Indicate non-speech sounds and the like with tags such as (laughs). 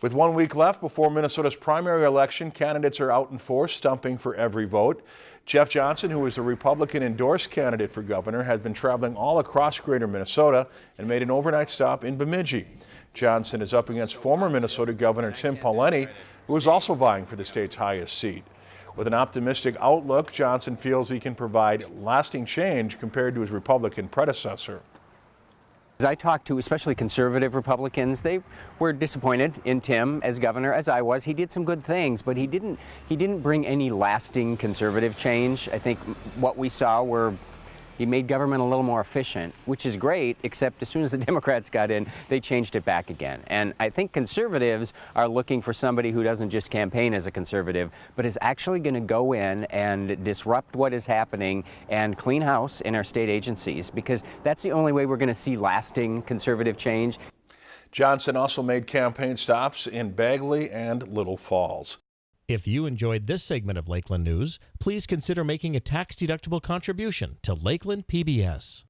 With one week left before Minnesota's primary election, candidates are out in force, stumping for every vote. Jeff Johnson, who is a Republican endorsed candidate for governor, has been traveling all across greater Minnesota and made an overnight stop in Bemidji. Johnson is up against former Minnesota Governor Tim Pawlenty, who is also vying for the state's highest seat. With an optimistic outlook, Johnson feels he can provide lasting change compared to his Republican predecessor. As I talked to especially conservative Republicans, they were disappointed in Tim as governor, as I was. He did some good things, but he didn't, he didn't bring any lasting conservative change. I think what we saw were he made government a little more efficient, which is great, except as soon as the (laughs) Democrats got in, they changed it back again. And I think conservatives are looking for somebody who doesn't just campaign as a conservative, but is actually going to go in and disrupt what is happening and clean house in our state agencies, because that's the only way we're going to see lasting conservative change. Johnson also made campaign stops in Bagley and Little Falls. If you enjoyed this segment of Lakeland News, please consider making a tax-deductible contribution to Lakeland PBS.